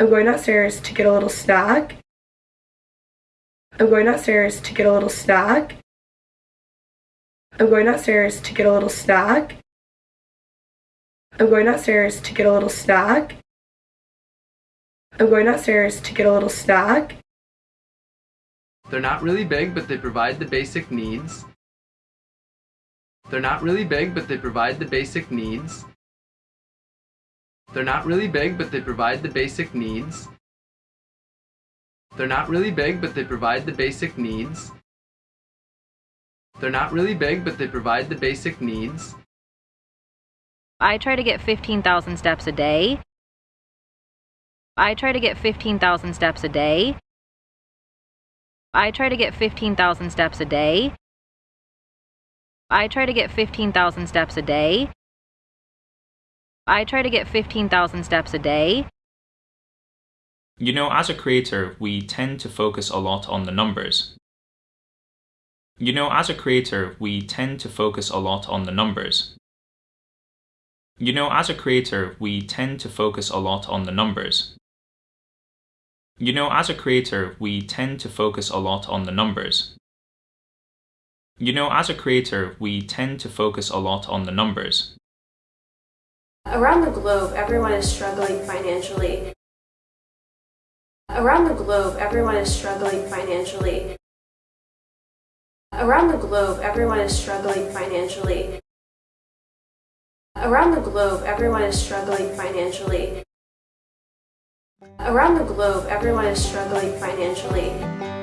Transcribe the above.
I'm going downstairs to get a little snack. I'm going downstairs to get a little snack. I'm going downstairs to get a little snack. I'm going downstairs to get a little snack. I'm going downstairs to get a little snack. They're not really big, but they provide the basic needs. They're not really big, but they provide the basic needs. They're not really big, but they provide the basic needs. They're not really big, but they provide the basic needs. They're not really big, but they provide the basic needs. I try to get 15,000 steps a day. I try to get 15,000 steps a day. I try to get 15,000 steps a day. I try to get 15,000 steps a day. I try to get 15,000 steps a day. You know, as a creator, we tend to focus a lot on the numbers. You know, as a creator, we tend to focus a lot on the numbers. You know, as a creator, we tend to focus a lot on the numbers. You know, as a creator, we tend to focus a lot on the numbers. You know, as a creator, we tend to focus a lot on the numbers. Around the globe, everyone is struggling financially. Around the globe, everyone is struggling financially. Around the globe, everyone is struggling financially. Around the globe, everyone is struggling financially. Around the globe, everyone is struggling financially.